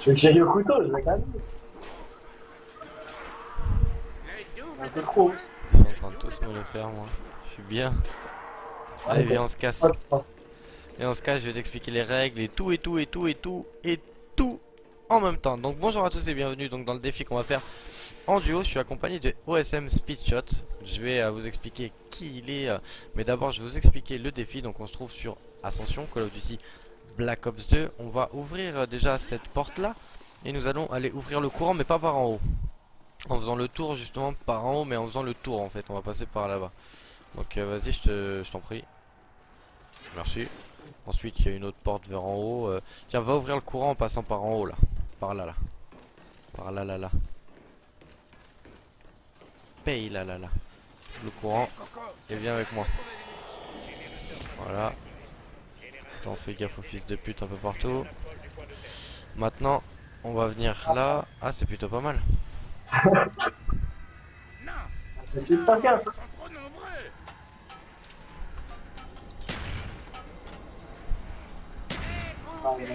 Tu veux que j'aille au couteau, je vais quand même. Un peu trop. Ils sont en train de tous me le faire, moi. Je suis bien. Allez, viens, on se casse. Et on se casse, je vais t'expliquer les règles et tout, et tout, et tout, et tout, et tout en même temps. Donc bonjour à tous et bienvenue donc dans le défi qu'on va faire en duo. Je suis accompagné de OSM Speedshot. Je vais euh, vous expliquer qui il est. euh, mais d'abord, je vais vous expliquer le défi. Donc on se trouve sur Ascension, Call of Duty Black Ops 2. On va ouvrir euh, déjà cette porte-là. Et nous allons aller ouvrir le courant, mais pas par en haut. En faisant le tour justement par en haut, mais en faisant le tour en fait. On va passer par là-bas. Donc euh, vas-y, je t'en prie. Merci. Ensuite, il y a une autre porte vers en haut. euh. Tiens, va ouvrir le courant en passant par en haut là. Par là là. Par là là là. Paye là là là. Le courant. Et viens avec moi. Voilà. Attends, fais gaffe aux fils de pute un peu partout. Maintenant, on va venir là. Ah, c'est plutôt pas mal. Gaffe.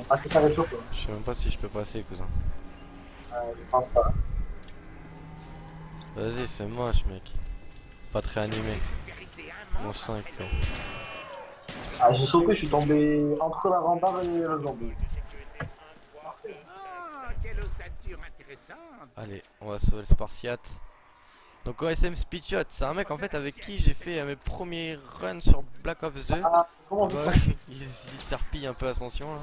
Ah, pas. Je sais même pas si je peux passer, cousin. Euh, je pense pas. Vas-y, c'est moche, mec. Pas très animé. Mon 5, toi. Ah, j'ai sauté, je suis tombé entre la rambarde et le zombie. Ah, quelle ossature intéressante Allez, on va sauver le Spartiate. Donc OSM Speedshot, c'est un mec en fait avec qui j'ai fait euh, mes premiers runs sur Black Ops 2. Ah, comment Bah, il, il s'arpille un peu Ascension là.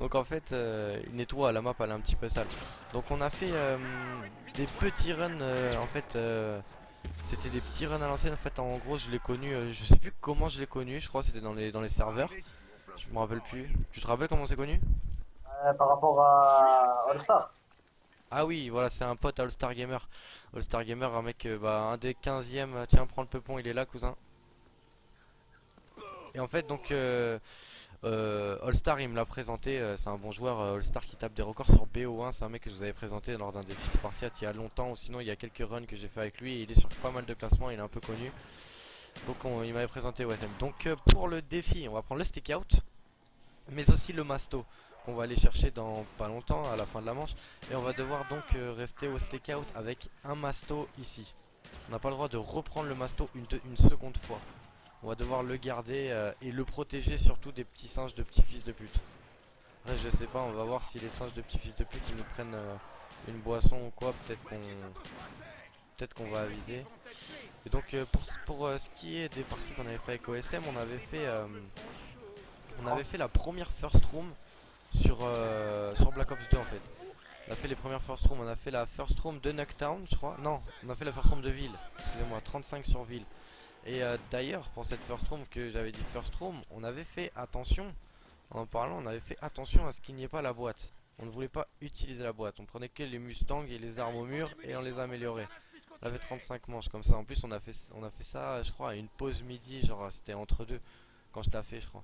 Donc en fait, euh, il nettoie la map, elle est un petit peu sale. Donc on a fait euh, des petits runs euh, en fait. C'était des petits runs à l'ancienne. En fait, en gros, je l'ai connu. euh, je sais plus comment je l'ai connu. Je crois que c'était dans les dans les serveurs. Je me rappelle plus. Tu te rappelles comment on s'est connu? Euh, par rapport à All Star. Ah oui, voilà, c'est un pote All Star Gamer. All Star Gamer, un mec, euh, bah, un des 15e. euh, Tiens, prends le peupon, il est là, cousin. Et en fait, donc, euh, euh, All Star, il me l'a présenté. euh, c'est un bon joueur, euh, All Star qui tape des records sur BO1. C'est un mec que je vous avais présenté lors d'un défi Spartiate il y a longtemps. Ou sinon, il y a quelques runs que j'ai fait avec lui. Il est sur pas mal de classements, il est un peu connu. Donc, on- il m'avait présenté OSM. Donc, pour le défi, on va prendre le stick out, mais aussi le masto qu'on va aller chercher dans pas longtemps, à la fin de la manche. Et on va devoir donc rester au stakeout avec un masto ici. On n'a pas le droit de reprendre le masto une seconde fois. On va devoir le garder euh, et le protéger surtout des petits singes de petits fils de pute. Après, je sais pas, on va voir si les singes de petits fils de pute ils nous prennent euh, une boisson ou quoi. Peut-être qu'on peut-être qu'on va aviser. Et donc euh, pour, pour ce qui est des parties qu'on avait fait avec OSM, on avait fait on avait fait la première first room sur, sur Black Ops 2 en fait. On a fait les premières first room, on a fait la first room de Knocktown je crois. Non, on a fait la first room de ville, excusez-moi, 35 sur ville. Et euh, d'ailleurs pour cette first room que j'avais dit first room, on avait fait attention, en parlant on avait fait attention à ce qu'il n'y ait pas la boîte. On ne voulait pas utiliser la boîte, on prenait que les Mustangs et les armes au mur et on les a améliorés. On avait 35 manches comme ça, en plus on a fait, on a fait ça je crois à une pause midi, genre c'était entre deux, quand je t'ai fait je crois.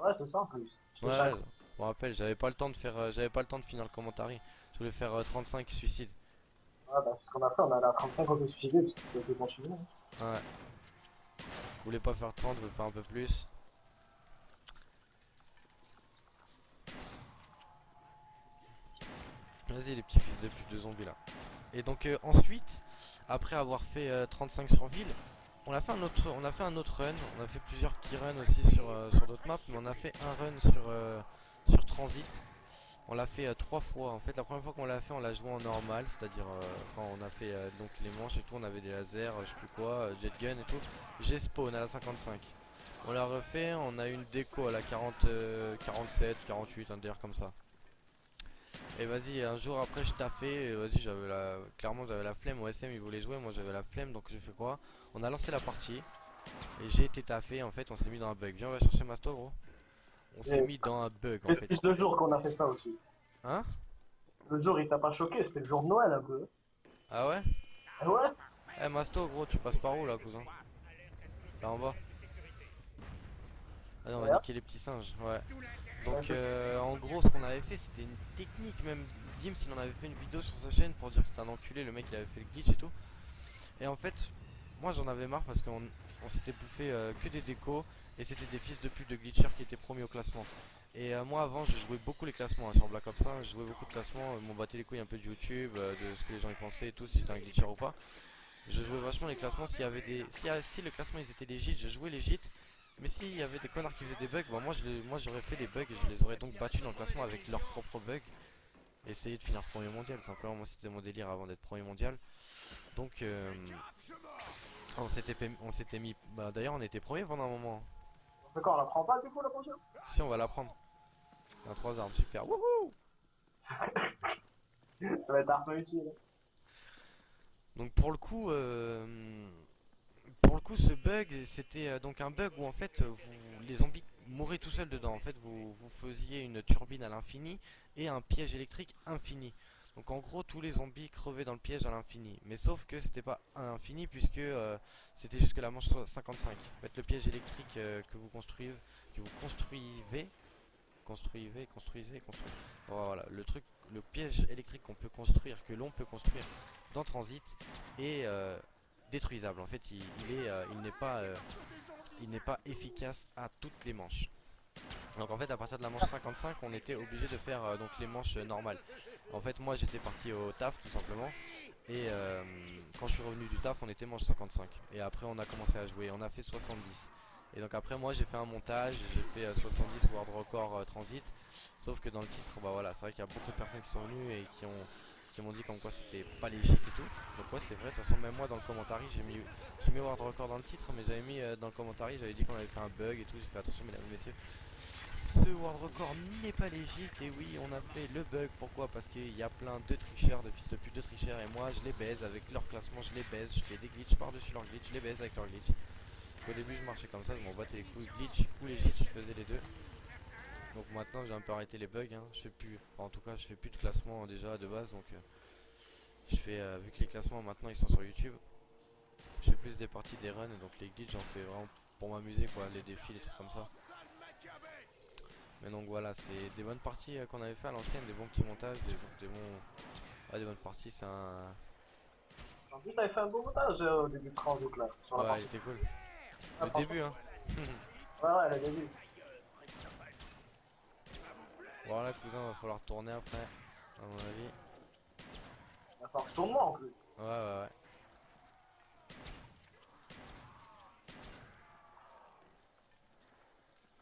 Ouais, c'est ça en plus. Ouais, ça. je me rappelle, j'avais pas le temps de faire, euh, j'avais pas le temps de finir le commentaire. Je voulais faire euh, 35 suicides. Ouais, bah, c'est ce qu'on a fait, on a la 35 on s'est suicidé parce qu'on peut continuer. hein. Ouais. Voulais pas faire 30, je voulais faire un peu plus. Vas-y les petits fils de pute de zombies là. Et donc euh, ensuite, après avoir fait euh, 35 sur ville, on a fait un autre, run. On a fait plusieurs petits runs aussi sur euh, d'autres maps, mais on a fait un run euh, sur transit. On l'a fait euh, trois fois. En fait, la première fois qu'on l'a fait, on l'a joué en normal, c'est-à-dire euh, quand on a fait euh, donc les manches et tout, on avait des lasers, je sais plus quoi, jet gun et tout. J'ai spawn à la 55. On l'a refait, on a une déco à la 40, euh, 47, 48, un délire comme ça. Et vas-y, un jour après je taffais, vas-y, j'avais la, clairement j'avais la flemme, OSM il voulait jouer, moi j'avais la flemme, donc j'ai fait quoi? On a lancé la partie, et j'ai été taffé, en fait on s'est mis dans un bug. Viens, on va chercher Masto gros. On s'est mis dans un bug en C'est fait. plus le jour qu'on a fait ça aussi. Hein? Le jour il t'a pas choqué, c'était le jour de Noël un peu. Ah ouais? Ah ouais? Eh Masto gros, tu passes par où là cousin? Là en bas. Ah non, on va niquer les petits singes, ouais. Donc euh, en gros ce qu'on avait fait c'était une technique même Dims il en avait fait une vidéo sur sa chaîne pour dire que c'était un enculé le mec il avait fait le glitch et tout Et en fait moi j'en avais marre parce qu'on on s'était bouffé euh, que des décos et c'était des fils de pute de glitchers qui étaient promis au classement Et euh, moi avant je jouais beaucoup les classements hein, sur Black Ops 1, je jouais beaucoup de classements, euh, m'en battais les couilles un peu de YouTube, euh, de ce que les gens y pensaient et tout, si j'étais un glitcher ou pas. Je jouais vachement les classements s'il y avait des. Si, si le classement ils étaient légit, je jouais légit. Mais s'il y avait des connards qui faisaient des bugs, bah moi j'aurais fait des bugs et je les aurais donc battus dans le classement avec leurs propres bugs. Essayer de finir premier mondial, simplement moi c'était mon délire avant d'être premier mondial. Donc on s'était pé- on s'était mis. Bah d'ailleurs on était premier pendant un moment. D'accord, on la prend pas du coup la prochaine Si on va la prendre. On a trois armes, super. Wouhou Ça va être arto utile. Donc pour le coup, euh, pour le coup, ce bug, c'était euh, donc un bug où en fait, vous, les zombies mouraient tout seuls dedans. En fait, vous, vous faisiez une turbine à l'infini et un piège électrique infini. Donc en gros, tous les zombies crevaient dans le piège à l'infini. Mais sauf que c'était pas à l'infini puisque euh, c'était jusque la manche 55. En fait, le piège électrique euh, que vous construisez, que vous construisez, construisez, construisez. Voilà, le le piège électrique qu'on peut construire, que l'on peut construire dans Transit est euh, détruisable. En fait, il n'est pas efficace à toutes les manches. Donc en fait, à partir de la manche 55, on était obligé de faire euh, donc les manches euh, normales. En fait, moi, j'étais parti au taf tout simplement. Et euh, quand je suis revenu du taf, on était manche 55. Et après, on a commencé à jouer. On a fait 70. Et donc après, moi, j'ai fait un montage. J'ai fait euh, 70 World Record Transit. Sauf que dans le titre, bah voilà, c'est vrai qu'il y a beaucoup de personnes qui sont venues et qui ont qui m'ont dit comme quoi c'était pas légit et tout. Donc ouais c'est vrai, de toute façon même moi dans le commentaire j'ai mis mis World Record dans le titre mais j'avais mis dans le commentaire j'avais dit qu'on avait fait un bug et tout, j'ai fait attention mesdames et messieurs. Ce World Record n'est pas légiste. Et oui on a fait le bug, pourquoi? Parce qu'il y a plein de tricheurs, de fils de pute de tricheurs. Et moi je les baise avec leur classement, je les baise, je fais des glitches par-dessus leur glitch, je les baise avec leur glitch. Au début je marchais comme ça, je m'en battais les couilles, glitch ou legit, je faisais les deux. Donc maintenant j'ai un peu arrêté les bugs, hein. je fais plus, en tout cas je fais plus de classement euh, déjà de base. Donc euh, je fais euh, vu que les classements maintenant ils sont sur YouTube, je fais plus des parties des runs. Donc les glitches j'en fais vraiment pour m'amuser quoi, les défis, les trucs comme ça. Mais donc voilà, c'est des bonnes parties euh, qu'on avait fait à l'ancienne, des bons petits montages, des, des bons, ouais, des bonnes parties, c'est un, En plus, t'avais fait un beau montage euh, au début de Transit là. Sur la ouais partie. il était cool. Ah, Le début hein. Ouais, ouais, le début. Voilà cousin, va falloir tourner après, à mon avis. Il va falloir que je tourne moi en plus. Ouais ouais ouais.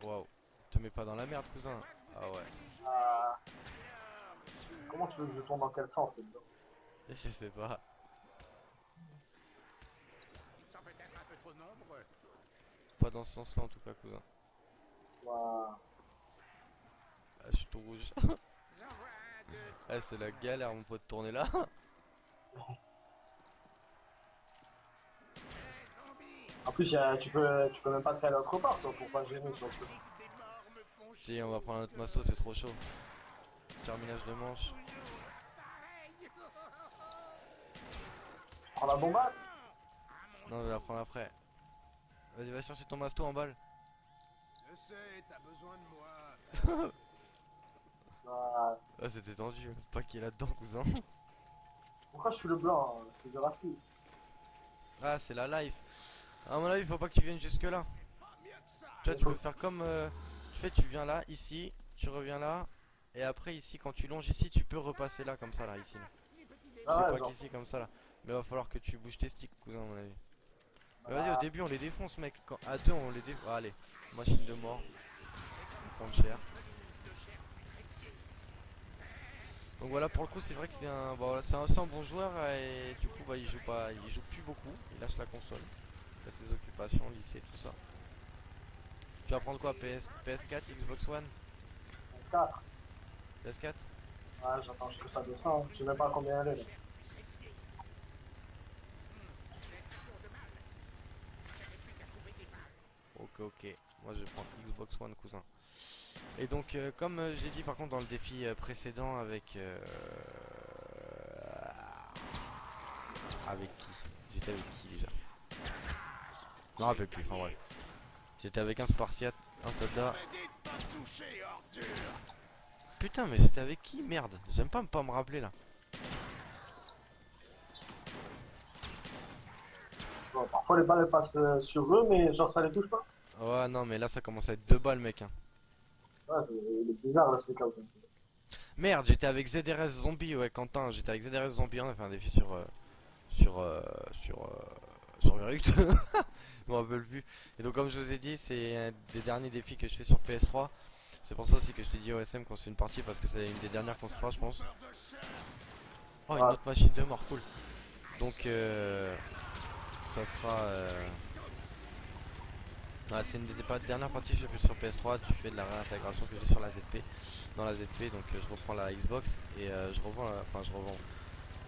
Waouh, te mets pas dans la merde cousin. Ah ouais, Ah. Comment tu veux que je tourne dans quel sens là-dedans je sais pas. Ils sont peut-être un peu trop nombreux. Pas dans ce sens là en tout cas cousin. Ouah. Ah je suis tout rouge. Ah c'est la galère mon pote de tourner là. En plus, tu, peux, tu peux même pas te faire autre part toi, pour pas gêner sur le truc. Des morts me font si on va prendre notre masto c'est trop chaud. Terminage de manche. Prends la bombarde Non je vais la prendre après. Vas-y va chercher ton masto en balle. Je sais, t'as besoin de moi. Ah, Ah c'était tendu, pas qui est là-dedans cousin. Pourquoi je suis le blanc hein C'est. Ah c'est la life. À mon avis faut pas que tu viennes jusque là. Vois, tu peux faire comme. euh, tu fais, tu viens là, ici, tu reviens là, et après ici, quand tu longes ici, tu peux repasser là, comme ça, là, ici. Là. Ah ouais, pas qu'ici, comme ça, là. Mais va falloir que tu bouges tes sticks, cousin, à mon avis. Ah. vas-y, au début, on les défonce, mec. Quand... À deux, on les défonce. allez, machine de mort. On prend cher. Donc voilà, pour le coup, c'est vrai que c'est un, bon, voilà, c'est un, un bon joueur et du coup, bah, il joue pas, il joue plus beaucoup. Il lâche la console. Il a ses occupations, lycée, tout ça. Tu vas prendre quoi PS, PS4, Xbox One? S4. PS4 Ouais, j'attends juste que ça descende. Je sais même pas combien elle est. là. Ok, ok. Moi je vais prendre Xbox One, cousin. Et donc, euh, comme euh, j'ai dit par contre dans le défi euh, précédent avec. euh, Avec qui? J'étais avec qui déjà? Je me rappelle plus, enfin bref. J'étais avec un Spartiate, un soldat. Putain, mais j'étais avec qui Merde, j'aime pas pas me rappeler là. Bon, parfois les balles passent euh, sur eux, mais genre ça les touche pas. Ouais, non, mais là ça commence à être deux balles, mec. hein. Ouais, c'est bizarre le stakeout. Merde, j'étais avec ZRS Zombie, ouais, Quentin, j'étais avec ZRS Zombie, on a fait un défi sur. euh, sur. euh, sur. euh, sur Verruct. Je me rappelle plus. Et donc, comme je vous ai dit, c'est un des derniers défis que je fais sur PS3. C'est pour ça aussi que je t'ai dit OSM qu'on se fait une partie parce que c'est une des dernières qu'on se fera, je pense. Oh, une Ah. autre machine de mort, cool. Donc, euh, ça sera. euh, c'est une des pas- dernières parties que je fais sur PS3. Tu fais de la réintégration que j'ai sur la ZP. Dans la ZP, donc euh, je reprends la Xbox et euh, je revends. Enfin, je revends.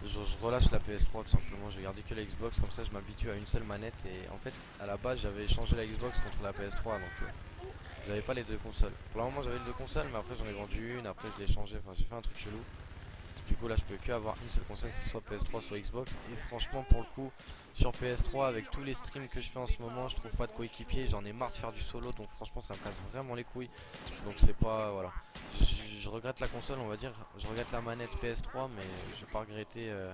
Je, relâche la PS3 tout simplement. Je garder que la Xbox, comme ça je m'habitue à une seule manette. Et en fait, à la base, j'avais échangé la Xbox contre la PS3. Donc, euh, j'avais pas les deux consoles. Pour le moment, j'avais les deux consoles, mais après, j'en ai vendu une. Après, je l'ai changé. Enfin, j'ai fait un truc chelou. Du coup, là, je peux que avoir une seule console, soit PS3, soit Xbox. Et franchement, pour le coup, sur PS3, avec tous les streams que je fais en ce moment, je trouve pas de coéquipier. J'en ai marre de faire du solo, donc franchement, ça me casse vraiment les couilles. Donc, c'est pas. Voilà. Regrette la console, on va dire. Je regrette la manette PS3, mais je vais pas regretter euh,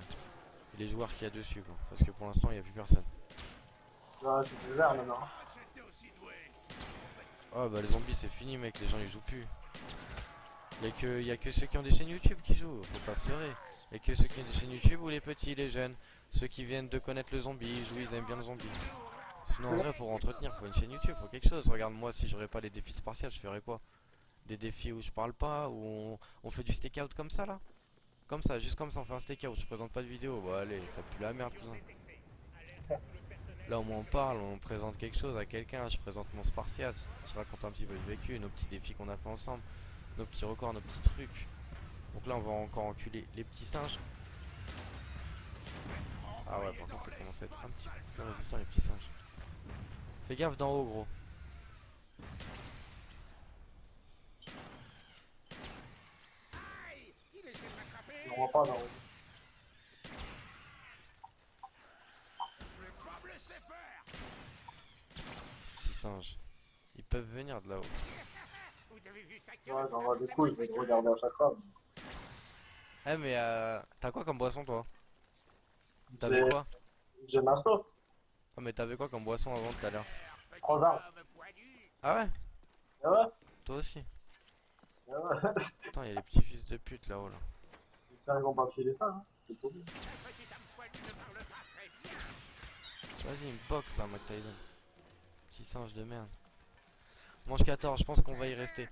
les joueurs qu'il y a dessus, quoi. Parce que pour l'instant, il n'y a plus personne. Ouais, c'est bizarre maintenant. Oh bah les zombies c'est fini mec, les gens ils jouent plus. Y'a que, y a que ceux qui ont des chaînes YouTube qui jouent, faut pas se leurrer. Y'a que ceux qui ont des chaînes YouTube ou les petits, les jeunes. Ceux qui viennent de connaître le zombie, ils jouent, ils aiment bien le zombie. Sinon en vrai pour entretenir faut une chaîne YouTube, faut quelque chose. Regarde moi si j'aurais pas les défis spartiates je ferais quoi? Des défis où je parle pas, où on, on fait du stakeout comme ça là Comme ça, juste comme ça on fait un stakeout, je présente pas de vidéo, bah allez ça pue la merde cousin. Là au moins on parle, on présente quelque chose à quelqu'un, je présente mon spartiate, je raconte un petit peu le vécu, nos petits défis qu'on a fait ensemble, nos petits records, nos petits trucs. Donc là on va encore enculer les petits singes. Ah ouais par contre ça commence à être un petit peu résistant les petits singes. Fais gaffe d'en haut gros. Aïe Il essaie de m'attraper On voit pas faire Petits singes. Ils peuvent venir de là-haut. Ouais, j'en vois des coups, je vais te regarder à chaque fois. Eh mais euh, t'as quoi comme boisson toi? T'avais quoi? J'ai Masto, Ah mais t'avais quoi comme boisson avant tout à l'heure? Ah ouais? Ah ouais? Toi aussi Ah ouais Putain y'a les petits fils de pute là-haut là. J'espère qu'ils vont pas filer ça, hein. C'est pas bien. Vas-y, une box là, Mac Tyson. Petit singe de merde. Manche 14, je pense qu'on va y rester.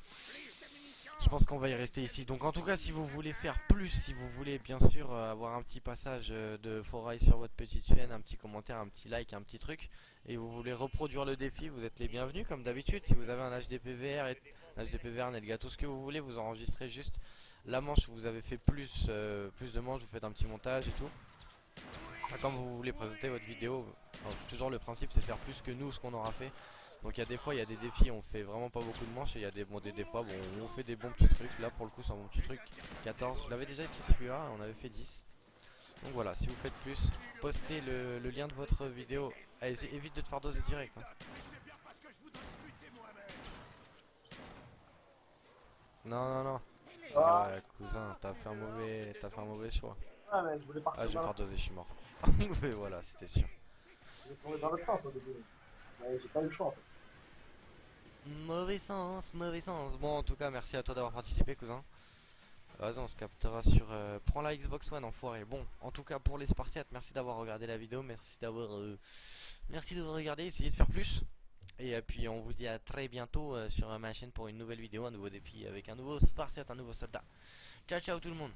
Je pense qu'on va y rester ici. Donc en tout cas, si vous voulez faire plus, si vous voulez bien sûr euh, avoir un petit passage euh, de forail sur votre petite chaîne, un petit commentaire, un petit like, un petit truc, et vous voulez reproduire le défi, vous êtes les bienvenus comme d'habitude. Si vous avez un HDPVR, et, un HDPVR, Nelga, tout ce que vous voulez, vous enregistrez juste la manche vous avez fait plus, euh, plus de manches, vous faites un petit montage et tout. Ah, Comme vous voulez présenter votre vidéo, toujours le principe c'est de faire plus que nous ce qu'on aura fait. Donc il y a des fois il y a des défis on fait vraiment pas beaucoup de manches et il y a des, fois bon, on fait des bons petits trucs. Là pour le coup c'est un bon petit truc. 14, je l'avais déjà ici celui-là, on avait fait 10. Donc voilà, si vous faites plus, postez le, lien de votre vidéo. Évite de te faire doser direct. hein. Non non non. Ah. Ouais cousin, t'as fait un mauvais. T'as fait un mauvais choix. Ah, mais je voulais partir Ah je vais dans faire doser, je suis mort. Mais voilà, c'était sûr. Vais tourner dans l'autre sens au début. Mais j'ai pas eu le choix en fait. Mauvais sens, mauvais sens. Bon, en tout cas, merci à toi d'avoir participé, cousin. Vas-y, on se captera sur. euh, Prends la Xbox One, enfoiré. Bon, en tout cas, pour les Spartiates, merci d'avoir regardé la vidéo. Merci d'avoir. euh, Merci d'avoir regardé. Essayez de faire plus. Et puis, on vous dit à très bientôt euh, sur ma chaîne pour une nouvelle vidéo, un nouveau défi avec un nouveau Spartiate, un nouveau soldat. Ciao, ciao tout le monde.